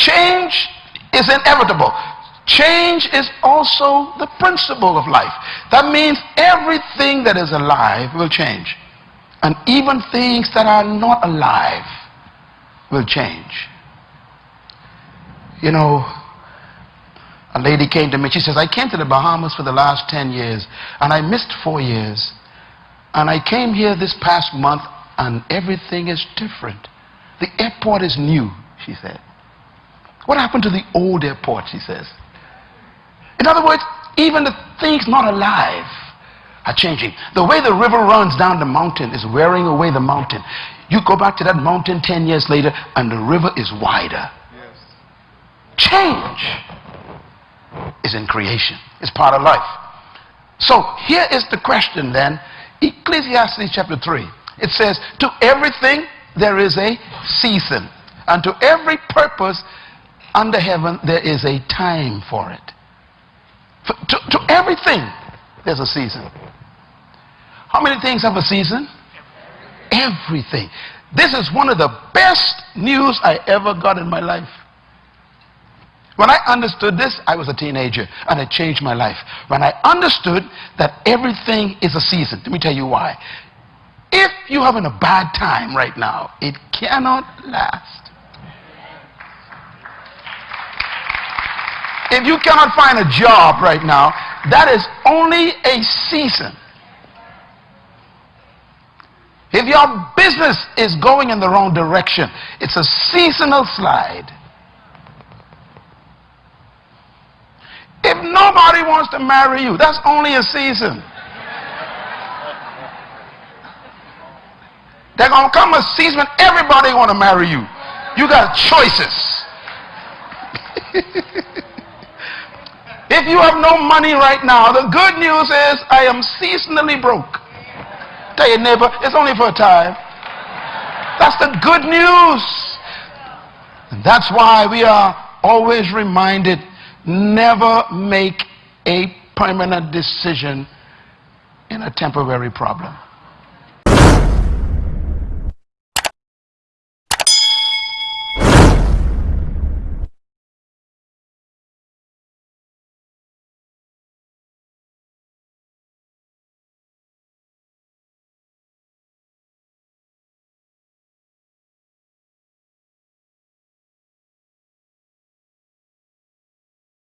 Change is inevitable. Change is also the principle of life. That means everything that is alive will change. And even things that are not alive will change. You know, a lady came to me. She says, I came to the Bahamas for the last 10 years and I missed four years. And I came here this past month and everything is different. The airport is new, she said. What happened to the old airport, she says. In other words, even the things not alive are changing. The way the river runs down the mountain is wearing away the mountain. You go back to that mountain 10 years later and the river is wider. Yes. Change is in creation. It's part of life. So here is the question then. Ecclesiastes chapter 3. It says, to everything there is a season. And to every purpose under heaven there is a time for it. For, to, to everything there's a season. How many things have a season? Everything. This is one of the best news I ever got in my life. When I understood this, I was a teenager and it changed my life. When I understood that everything is a season, let me tell you why. If you're having a bad time right now, it cannot last. If you cannot find a job right now, that is only a season. If your business is going in the wrong direction, it's a seasonal slide. If nobody wants to marry you, that's only a season. There's going to come a season when everybody want to marry you. You got choices. if you have no money right now, the good news is I am seasonally broke. Tell your neighbor, it's only for a time. That's the good news. And that's why we are always reminded never make a permanent decision in a temporary problem.